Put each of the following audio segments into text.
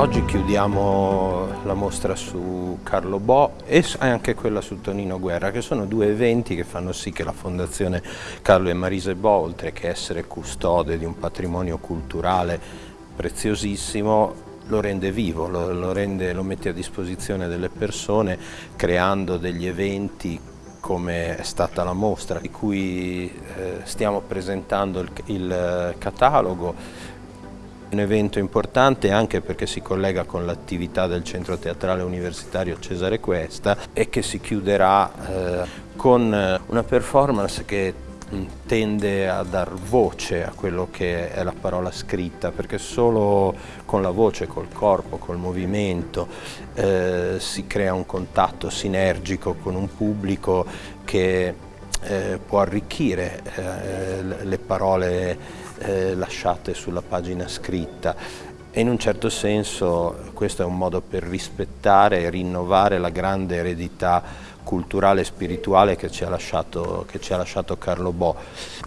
Oggi chiudiamo la mostra su Carlo Bo e anche quella su Tonino Guerra, che sono due eventi che fanno sì che la Fondazione Carlo e Marise Bo, oltre che essere custode di un patrimonio culturale preziosissimo, lo rende vivo, lo, lo, rende, lo mette a disposizione delle persone creando degli eventi come è stata la mostra di cui eh, stiamo presentando il, il catalogo un evento importante anche perché si collega con l'attività del Centro Teatrale Universitario Cesare Questa e che si chiuderà eh, con una performance che tende a dar voce a quello che è la parola scritta perché solo con la voce, col corpo, col movimento eh, si crea un contatto sinergico con un pubblico che eh, può arricchire eh, le parole eh, lasciate sulla pagina scritta. E in un certo senso questo è un modo per rispettare e rinnovare la grande eredità culturale e spirituale che ci ha lasciato, ci ha lasciato Carlo Bo.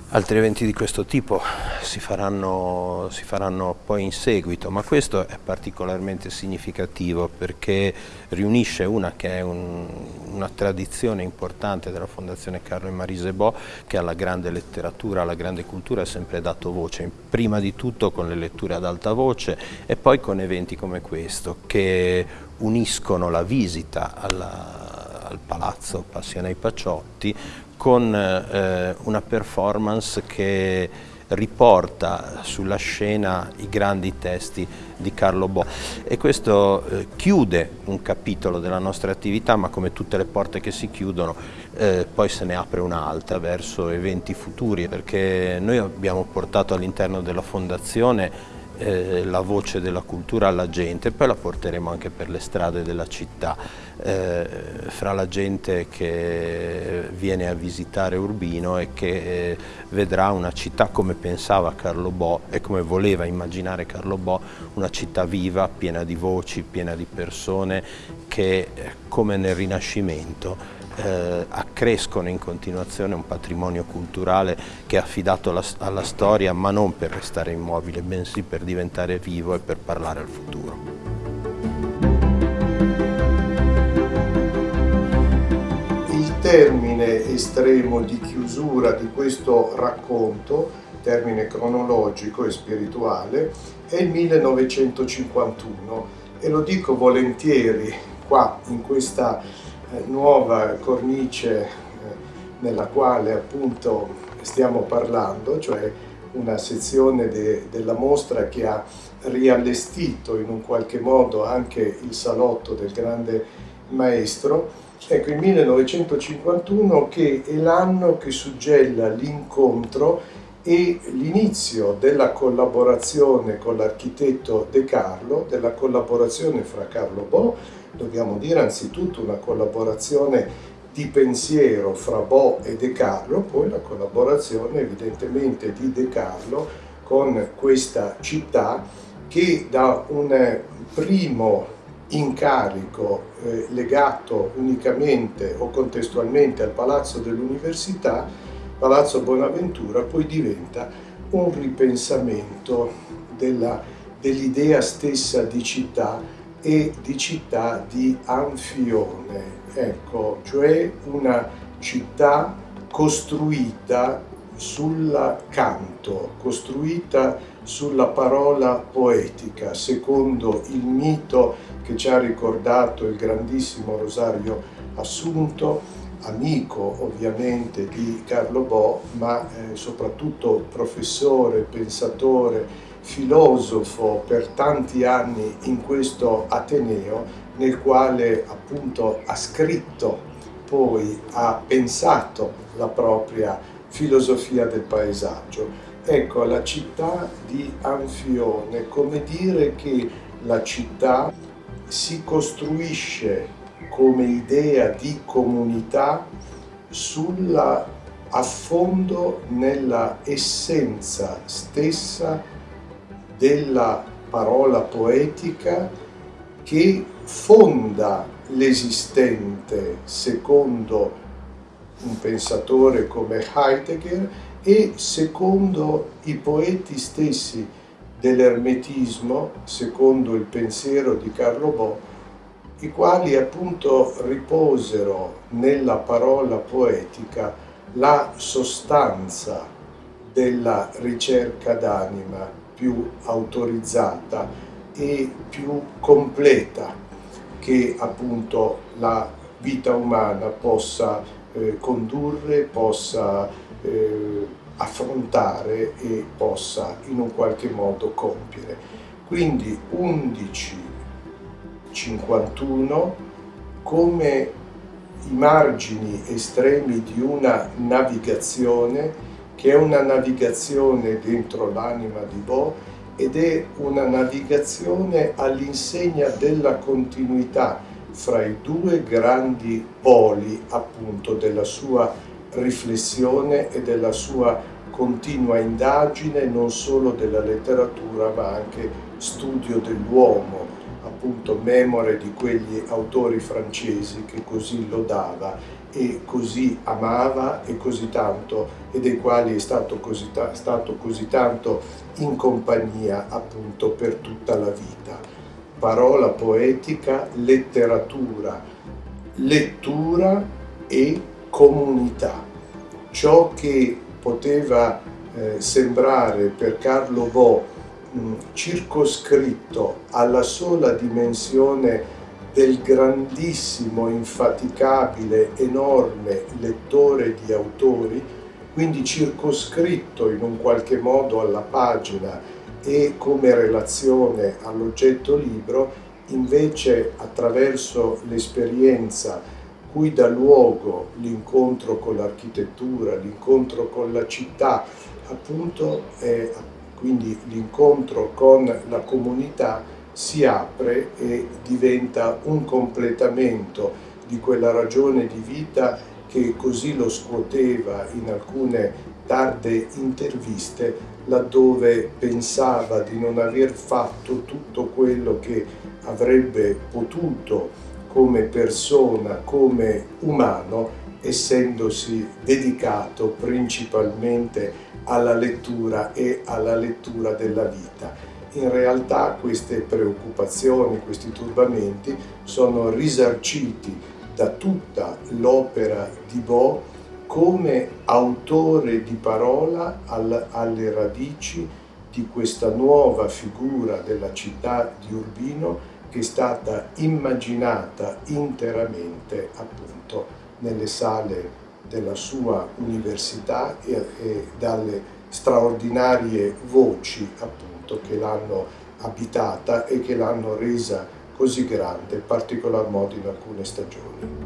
Altri eventi di questo tipo si faranno, si faranno poi in seguito, ma questo è particolarmente significativo perché riunisce una che è un, una tradizione importante della Fondazione Carlo e Marise Bo che alla grande letteratura, alla grande cultura ha sempre dato voce, prima di tutto con le letture ad alta voce e poi con eventi come questo che uniscono la visita alla, al Palazzo Passione ai Paciotti con eh, una performance che riporta sulla scena i grandi testi di Carlo Bo. E questo eh, chiude un capitolo della nostra attività ma come tutte le porte che si chiudono eh, poi se ne apre un'altra verso eventi futuri perché noi abbiamo portato all'interno della fondazione eh, la voce della cultura alla gente, poi la porteremo anche per le strade della città, eh, fra la gente che viene a visitare Urbino e che eh, vedrà una città come pensava Carlo Bo e come voleva immaginare Carlo Bo, una città viva, piena di voci, piena di persone che come nel Rinascimento eh, accrescono in continuazione un patrimonio culturale che è affidato alla, alla storia ma non per restare immobile, bensì per diventare vivo e per parlare al futuro. Il termine estremo di chiusura di questo racconto, termine cronologico e spirituale, è il 1951 e lo dico volentieri qua in questa eh, nuova cornice eh, nella quale appunto stiamo parlando, cioè una sezione de, della mostra che ha riallestito in un qualche modo anche il salotto del grande maestro. Ecco, il 1951 che è l'anno che suggella l'incontro e l'inizio della collaborazione con l'architetto De Carlo, della collaborazione fra Carlo Bo, dobbiamo dire anzitutto una collaborazione di pensiero fra Bo e De Carlo, poi la collaborazione evidentemente di De Carlo con questa città che da un primo incarico eh, legato unicamente o contestualmente al Palazzo dell'Università, Palazzo Bonaventura, poi diventa un ripensamento dell'idea dell stessa di città e di città di Anfione, ecco, cioè una città costruita sul canto, costruita sulla parola poetica, secondo il mito che ci ha ricordato il grandissimo Rosario Assunto, amico ovviamente di Carlo Bo, ma eh, soprattutto professore, pensatore, filosofo per tanti anni in questo Ateneo nel quale appunto ha scritto, poi ha pensato la propria filosofia del paesaggio. Ecco, la città di Anfione, come dire che la città si costruisce come idea di comunità sulla affondo nella essenza stessa della parola poetica che fonda l'esistente secondo un pensatore come Heidegger e secondo i poeti stessi dell'ermetismo, secondo il pensiero di Carlo Bo, i quali appunto riposero nella parola poetica la sostanza della ricerca d'anima più autorizzata e più completa che appunto la vita umana possa eh, condurre, possa eh, affrontare e possa in un qualche modo compiere. Quindi 11.51 come i margini estremi di una navigazione che è una navigazione dentro l'anima di Bo ed è una navigazione all'insegna della continuità fra i due grandi poli appunto della sua riflessione e della sua continua indagine non solo della letteratura ma anche studio dell'uomo, appunto memore di quegli autori francesi che così lodava e così amava e così tanto e dei quali è stato così, stato così tanto in compagnia appunto per tutta la vita. Parola poetica, letteratura, lettura e comunità. Ciò che poteva eh, sembrare per Carlo Bo circoscritto alla sola dimensione del grandissimo, infaticabile, enorme lettore di autori, quindi circoscritto in un qualche modo alla pagina e come relazione all'oggetto libro, invece attraverso l'esperienza cui dà luogo l'incontro con l'architettura, l'incontro con la città, appunto, eh, quindi l'incontro con la comunità si apre e diventa un completamento di quella ragione di vita che così lo scuoteva in alcune tarde interviste laddove pensava di non aver fatto tutto quello che avrebbe potuto come persona, come umano, essendosi dedicato principalmente alla lettura e alla lettura della vita. In realtà queste preoccupazioni, questi turbamenti sono risarciti da tutta l'opera di Bo come autore di parola alle radici di questa nuova figura della città di Urbino che è stata immaginata interamente appunto nelle sale della sua università e, e dalle straordinarie voci appunto che l'hanno abitata e che l'hanno resa così grande, in particolar modo in alcune stagioni.